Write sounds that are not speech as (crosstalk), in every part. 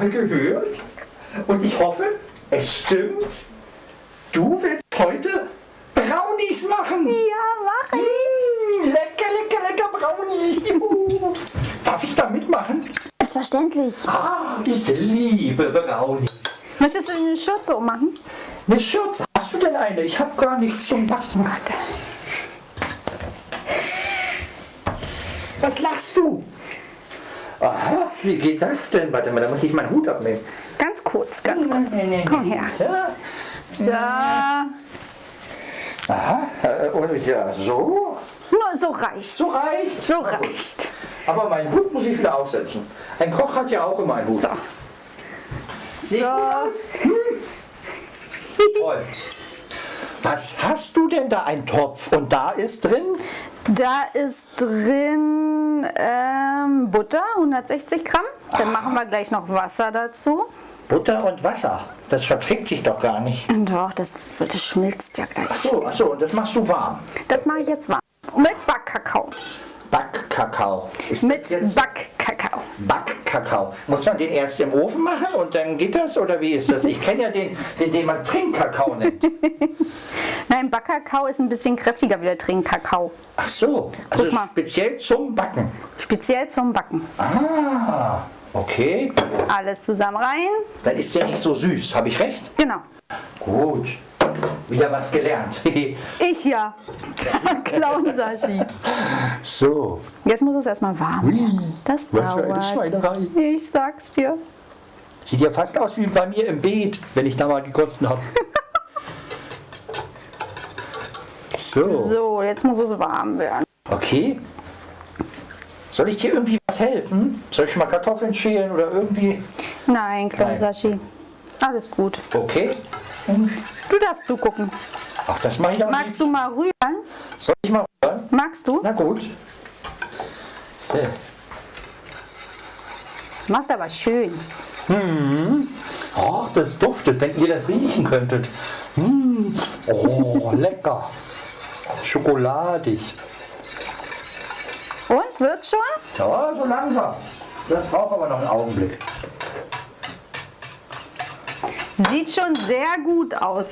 habe gehört und ich hoffe, es stimmt. Du willst heute Brownies machen. Ja, mach ich! Mmh, lecker, lecker, lecker Brownies. Juhu. Darf ich da mitmachen? Selbstverständlich. Ah, ich liebe Brownies. Möchtest du eine Schürze ummachen? Eine Schürze, hast du denn eine? Ich habe gar nichts zum Backen. Warte. Was lachst du? Aha, wie geht das denn? Warte mal, da muss ich meinen Hut abnehmen. Ganz kurz, ganz kurz. Nee, nee, nee. Komm her. So. Aha, äh, und ja, so. Nur so reicht. So reicht. So reicht. Aber meinen Hut muss ich wieder aufsetzen. Ein Koch hat ja auch immer einen Hut. So. Sieht So. Hm. (laughs) Toll. Was hast du denn da? Ein Topf und da ist drin? Da ist drin ähm, Butter, 160 Gramm. Dann machen wir gleich noch Wasser dazu. Butter und Wasser. Das verträgt sich doch gar nicht. Doch, das, das schmilzt ja gleich. Ach so, ach so, und das machst du warm. Das mache ich jetzt warm. Mit Backkakao. Backkakao. Mit Backkakao. Backkakao? Muss man den erst im Ofen machen und dann geht das? Oder wie ist das? Ich kenne ja den, den, den man Trinkkakao nennt. (laughs) Nein, Backkakao ist ein bisschen kräftiger wie der Trinkkakao. Ach so, also Guck mal. speziell zum Backen. Speziell zum Backen. Ah, okay. Alles zusammen rein. Dann ist der nicht so süß, habe ich recht? Genau. Gut. Wieder was gelernt. (laughs) Ich ja. Clown Sashi. so. Jetzt muss es erstmal warm werden. Das Was für eine dauert. Schweinerei. Ich sag's dir. Sieht ja fast aus wie bei mir im Beet, wenn ich da mal gekostet habe. (laughs) so. So, jetzt muss es warm werden. Okay. Soll ich dir irgendwie was helfen? Soll ich mal Kartoffeln schälen oder irgendwie? Nein, Clown. Sashi. Alles gut. Okay. Du darfst zugucken. Ach, das mache ich auch Magst du mal rühren? Soll ich mal rühren? Magst du? Na gut. So. Machst aber schön. Oh, das duftet, wenn ihr das riechen könntet. Mm. Oh, (laughs) lecker. Schokoladig. Und, wird's schon? Ja, so langsam. Das braucht aber noch einen Augenblick. Sieht schon sehr gut aus.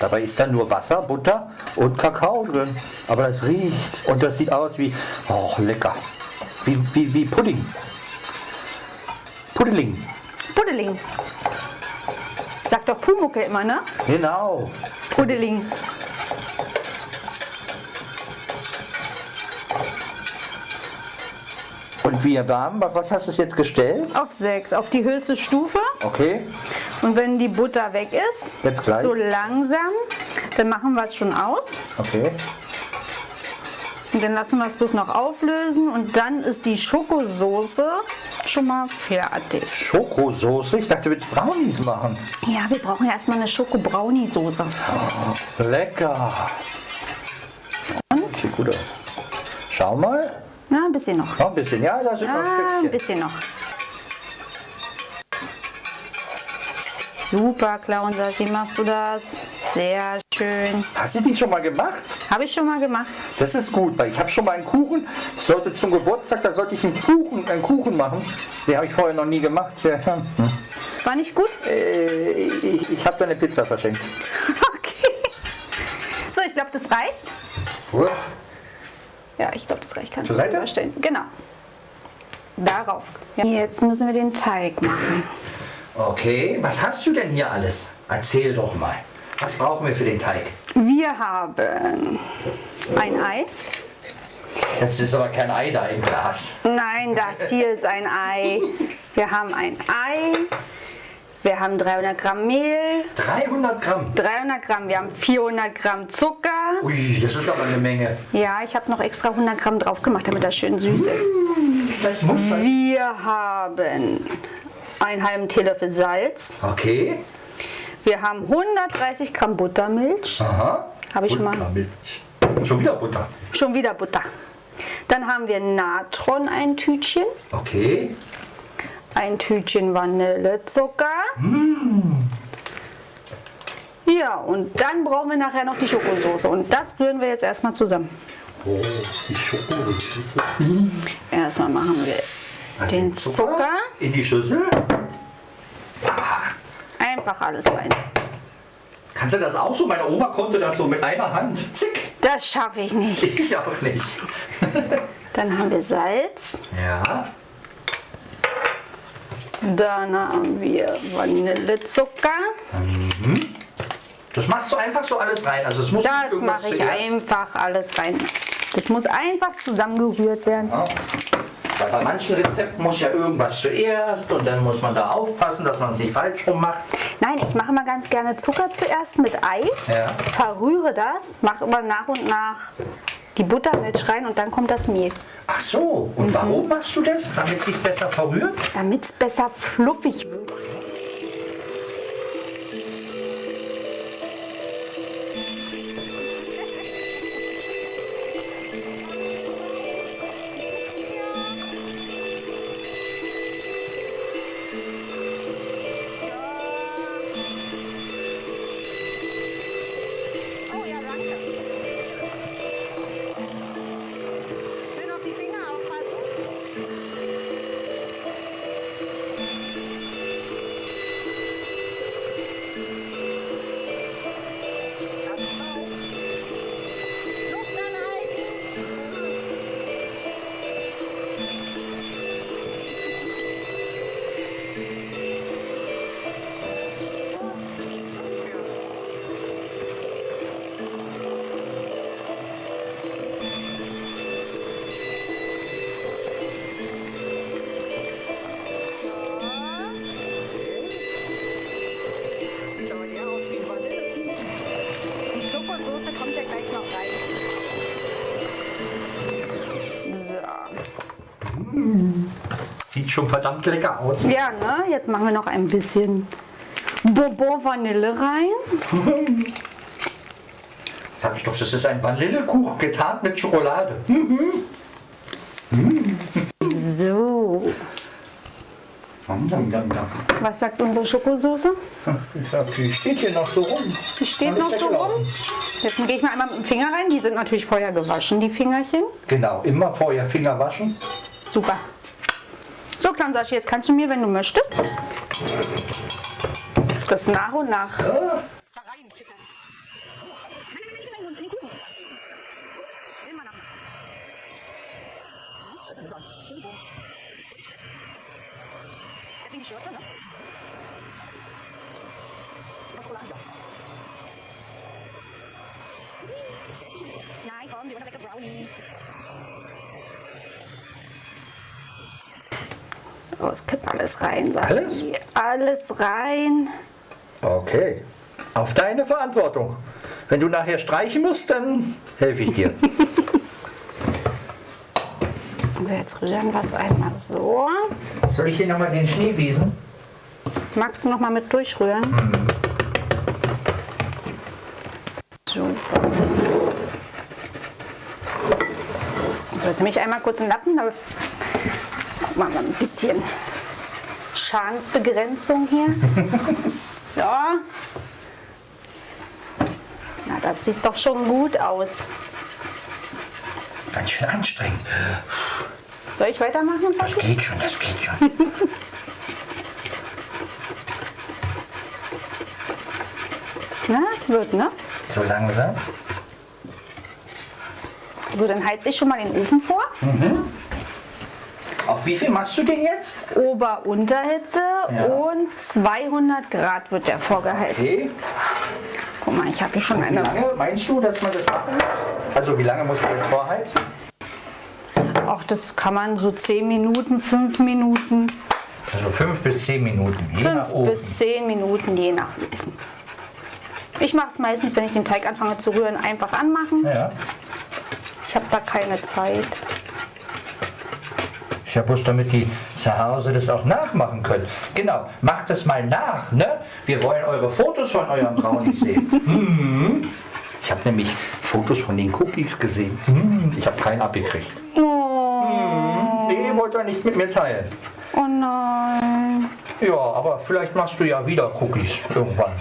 Dabei ist da nur Wasser, Butter und Kakao drin. Aber das riecht und das sieht aus wie, oh, lecker. Wie, wie, wie Pudding. Pudding. Pudeling. Sagt doch Pumucke immer, ne? Genau. Pudeling. Und wir warm, was hast du es jetzt gestellt? Auf 6, auf die höchste Stufe. Okay. Und wenn die Butter weg ist, Jetzt gleich. so langsam, dann machen wir es schon aus. Okay. Und dann lassen wir es bloß noch auflösen und dann ist die Schokosoße schon mal fertig. Schokosoße? Ich dachte, du willst Brownies machen. Ja, wir brauchen erstmal eine Schoko-Brownie-Soße. Lecker. Und? Sieht gut aus. Schau mal. Ja, ein bisschen noch. Noch ein bisschen. Ja, da sind noch Ah, ein Stückchen. bisschen noch. Super, Clown Sashi, machst du das? Sehr schön. Hast du die schon mal gemacht? Habe ich schon mal gemacht. Das ist gut, weil ich habe schon mal einen Kuchen. Ich sollte zum Geburtstag, da sollte ich einen Kuchen, einen Kuchen machen. Den habe ich vorher noch nie gemacht. Ja. War nicht gut? Äh, ich ich habe da eine Pizza verschenkt. (laughs) Okay. So, ich glaube, das reicht. Ja, ich glaube, das reicht. Kannst Zur du Seite? überstellen. Genau. Darauf. Ja. Jetzt müssen wir den Teig machen. Okay, was hast du denn hier alles? Erzähl doch mal. Was brauchen wir für den Teig? Wir haben ein Ei. Das ist aber kein Ei da im Glas. Nein, das hier ist ein Ei. Wir haben ein Ei. Wir haben 300 Gramm Mehl. 300 Gramm. 300 Gramm. Wir haben 400 Gramm Zucker. Ui, das ist aber eine Menge. Ja, ich habe noch extra 100 Gramm drauf gemacht, damit das schön süß ist. Das muss sein. Wir haben einen halben Teelöffel Salz. Okay. Wir haben 130 Gramm Buttermilch. Aha. Habe ich schon mal. Buttermilch. Schon wieder Butter. Schon wieder Butter. Dann haben wir Natron ein Tütchen. Okay. Ein Tütchen Vanillezucker. Ja, und dann brauchen wir nachher noch die Schokosoße. Und das rühren wir jetzt erstmal zusammen. Oh, die Schokosoße. Erstmal machen wir Also den Zucker. in die Schüssel. Einfach alles rein. Kannst du das auch so? Meine Oma konnte das so mit einer Hand. Zick. Das schaffe ich nicht. Ich auch nicht. (laughs) Dann haben wir Salz. Ja. Dann haben wir Vanillezucker. Das machst du einfach so alles rein. Also es muss Das mache ich zuerst- einfach alles rein. Das muss einfach zusammengerührt werden. Ja. Weil bei manchen Rezepten muss ja irgendwas zuerst und dann muss man da aufpassen, dass man es nicht falsch rum macht. Nein, ich mache mal ganz gerne Zucker zuerst mit Ei, Ja. verrühre das, mache immer nach und nach die Buttermilch rein und dann kommt das Mehl. Ach so, und warum machst du das? Damit es sich besser verrührt? Damit es besser fluffig wird. Schon verdammt lecker aus. Ja, ne? Jetzt machen wir noch ein bisschen Bourbon Vanille rein. Sag ich doch, das ist ein Vanillekuchen getarnt mit Schokolade. So. Was sagt unsere Schokosoße? Ich sag, die steht hier noch so rum. Die steht Noch so rum. Jetzt gehe ich mal einmal mit dem Finger rein. Die sind natürlich vorher gewaschen, die Fingerchen. Genau, immer vorher Finger waschen. Super. So, Klamsashi, jetzt kannst du mir, wenn du möchtest, das nach und nach. Ja. Oh, es kippt alles rein, sag Alles? ich. Alles rein. Okay. Auf deine Verantwortung. Wenn du nachher streichen musst, dann helfe ich dir. (laughs) Also jetzt rühren wir es einmal so. Soll ich hier nochmal den Schnee wiesen? Magst du noch mal mit durchrühren? Super. So, jetzt nehme ich einmal kurz einen Lappen. Machen wir ein bisschen Schadensbegrenzung hier. (laughs) So. Na, das sieht doch schon gut aus. Ganz schön anstrengend. Soll ich weitermachen? Das Papi? geht schon, das geht schon. (laughs) Na, es wird, ne? So langsam. So, dann heize ich schon mal den Ofen vor. Auf wie viel machst du den jetzt? Ober-Unterhitze Ja. und 200 Grad wird der vorgeheizt. Okay. Guck mal, ich habe hier schon Wie eine. lange meinst du, dass man das machen muss? Also wie lange muss man jetzt vorheizen? Auch das kann man so 10 Minuten, 5 Minuten, Also fünf bis zehn Minuten, je nach 5 Ofen. bis 10 Minuten, je nach Ofen. Ich mache es meistens, wenn ich den Teig anfange zu rühren, einfach anmachen. Ja. Ich habe da keine Zeit. Ich habe bloß damit die zu Hause das auch nachmachen können. Genau, macht das mal nach, ne? Wir wollen eure Fotos von euren Brownies (laughs) sehen. Mhm. Ich habe nämlich Fotos von den Cookies gesehen. Mhm. Ich habe keinen abgekriegt. Oh, Nee, wollt ihr nicht mit mir teilen. oh nein. Ja, aber vielleicht machst du ja wieder Cookies irgendwann.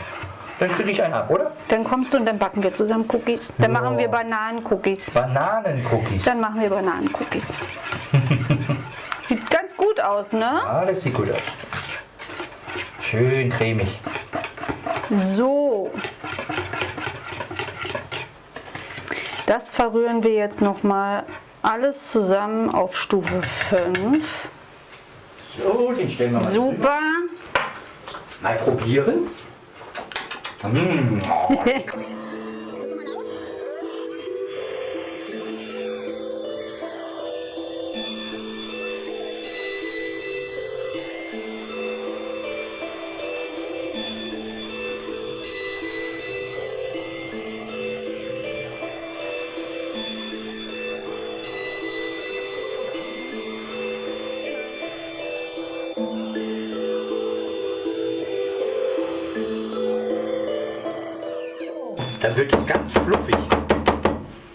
Dann kriege ich einen ab, oder? Dann kommst du und dann backen wir zusammen Cookies. Dann Ja. machen wir Bananen-Cookies. Bananencookies. Dann machen wir Bananen-Cookies. (laughs) Aus, ne? Ah, das sieht gut aus. Schön cremig. So. Das verrühren wir jetzt noch mal alles zusammen auf Stufe 5. So, den stellen wir mal. Super. Mal probieren. (laughs) Mm, Dann wird es ganz fluffig.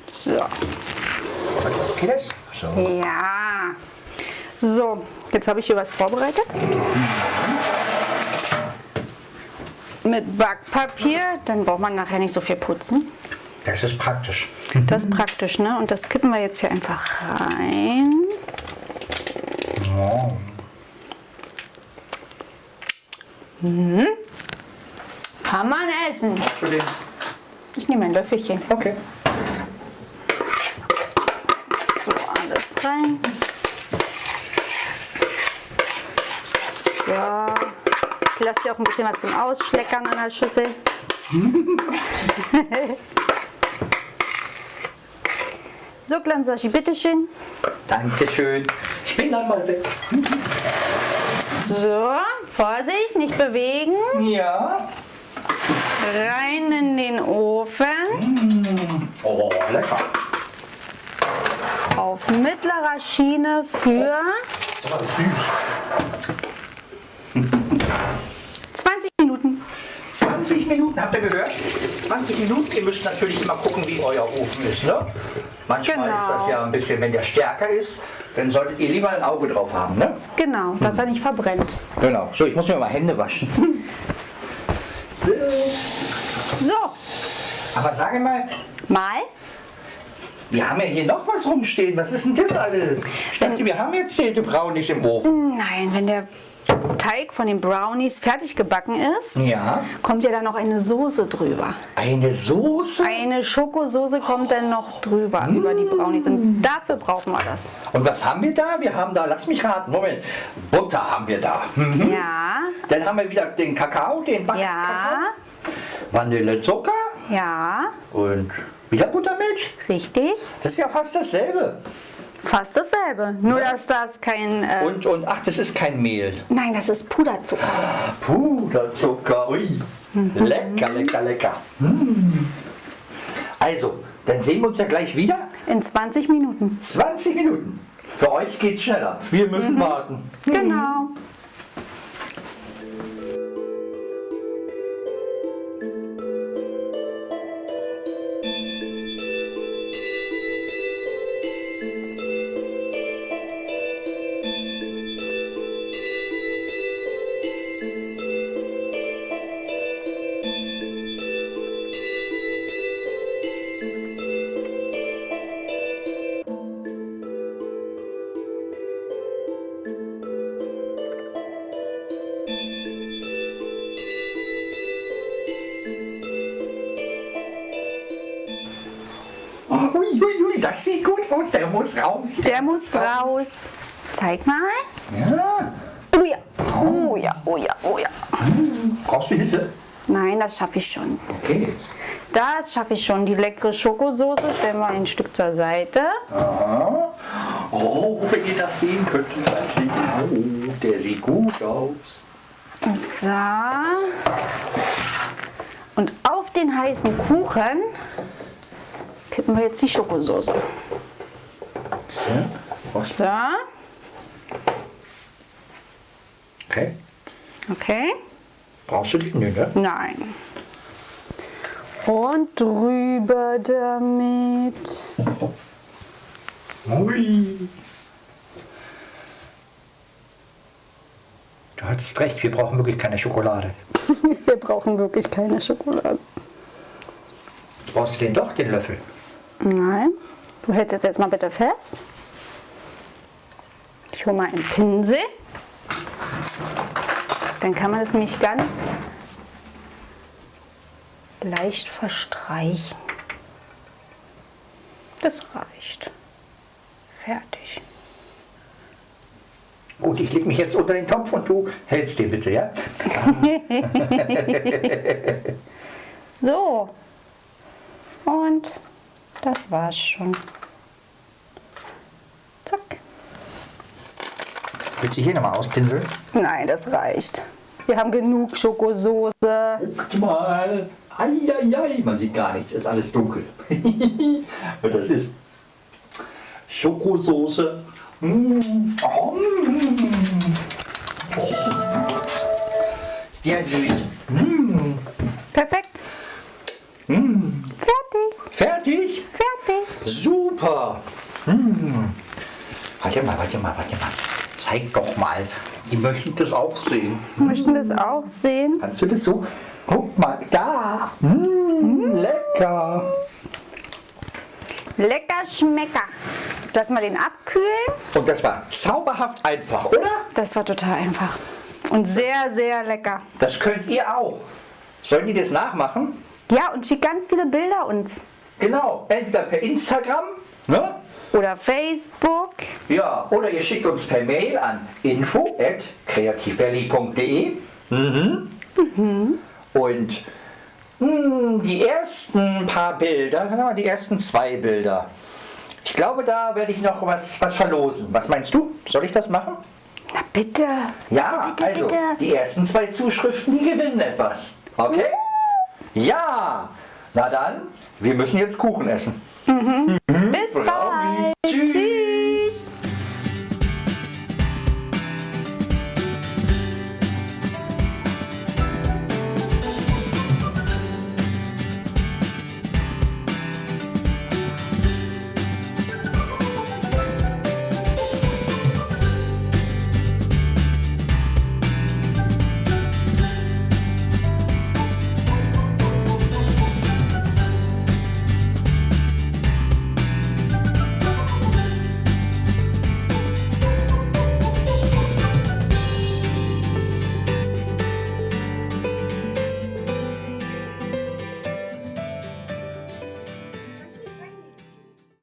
So. Geht das? So. Ja. So, jetzt habe ich hier was vorbereitet. Mit Backpapier, dann braucht man nachher nicht so viel putzen. Das ist praktisch. Das ist praktisch, ne? Und das kippen wir jetzt hier einfach rein. Oh. Kann man essen. Entschuldigung. Ich nehme ein Löffelchen. Okay. So, alles rein. So. Ich lasse dir auch ein bisschen was zum Ausschleckern an der Schüssel. (laughs) so, Glansashi, bitteschön. Dankeschön. Ich bin dann mal weg. So, Vorsicht, nicht bewegen. Ja. Rein in den Ofen. Oh, lecker. Auf mittlerer Schiene für süß. 20 Minuten. 20 Minuten, habt ihr gehört? 20 Minuten. Ihr müsst natürlich immer gucken, wie euer Ofen ist. Ne? Manchmal Genau. ist das ja ein bisschen, wenn der stärker ist, dann solltet ihr lieber ein Auge drauf haben. Ne? Genau, dass er nicht verbrennt. Genau. So, ich muss mir mal Hände waschen. (laughs) so. Aber sage mal, mal. wir haben ja hier noch was rumstehen. Was ist denn das alles? Ich dachte, wir haben jetzt hier die Brownies im Ofen. Nein, wenn der Teig von den Brownies fertig gebacken ist, Ja. kommt ja dann noch eine Soße drüber. Eine Soße? Eine Schokosoße kommt dann noch drüber über die Brownies. Und dafür brauchen wir das. Und was haben wir da? Wir haben da, lass mich raten, Moment. Butter haben wir da. Hm. Ja, Dann haben wir wieder den Kakao, den Backkakao. ja, Vanillezucker ja, und wieder Buttermilch. richtig. Das ist ja fast dasselbe. Fast dasselbe. Nur, dass das kein. Äh, Und, und ach, das ist kein Mehl. nein, das ist Puderzucker. Puderzucker, ui. Lecker, lecker, lecker. Mm. Also, dann sehen wir uns ja gleich wieder. In 20 Minuten. 20 Minuten. Für euch geht's schneller. Wir müssen warten. Genau. Das sieht gut aus. Der muss raus. Der muss raus. Zeig mal. Ja. Oh ja. Oh ja, oh ja, oh ja. Brauchst du Hilfe? Nein, das schaffe ich schon. Okay. Das schaffe ich schon. Die leckere Schokosoße stellen wir ein Stück zur Seite. Aha. Oh, wenn ihr das sehen könnt. Das sieht, oh, der sieht gut aus. So. Und auf den heißen Kuchen kippen wir jetzt die Schokosoße. Ja. Was? So. Okay. Okay. Brauchst du die? Nö, ne? Nein. Und drüber damit. Ui. Du hattest recht, wir brauchen wirklich keine Schokolade. (laughs) Wir brauchen wirklich keine Schokolade. Jetzt brauchst du den doch, den Löffel. Nein. Du hältst jetzt, jetzt mal bitte fest. Ich hole mal einen Pinsel. Dann kann man es nämlich ganz leicht verstreichen. Das reicht. Fertig. Gut, ich leg mich jetzt unter den Topf und du hältst den bitte, ja? (laughs) So. Und das war's schon. Zack. Willst du hier nochmal auspinseln? Nein, das reicht. Wir haben genug Schokosoße. Guck mal. Eieiei, man sieht gar nichts, ist alles dunkel. (laughs) das ist Schokosoße. Mm. Oh. mm. Oh. Sehr süß. Mm. Perfekt. Fertig. Fertig? Fertig. Super. Mm. Warte mal, warte mal, warte mal. Zeig doch mal. Die möchten das auch sehen. Möchten das auch sehen. Kannst du das so? Guck mal, da. Mm, lecker. Lecker Schmecker. Jetzt lassen wir den abkühlen. Und das war zauberhaft einfach, oder? Das war total einfach. Und sehr, sehr lecker. Das könnt ihr auch. Sollen die das nachmachen? Ja, und schickt ganz viele Bilder uns. Genau, entweder per Instagram, ne? Oder Facebook. Ja, oder ihr schickt uns per Mail an info@kreativvalley.de. Mhm. Und mh, die ersten paar Bilder, was haben wir, die ersten zwei Bilder. Ich glaube, da werde ich noch was, was verlosen. Was meinst du? Soll ich das machen? Na bitte. Ja, bitte, also bitte. die ersten zwei Zuschriften, die gewinnen etwas. Okay? Ja. Na dann, wir müssen jetzt Kuchen essen. Mm -hmm.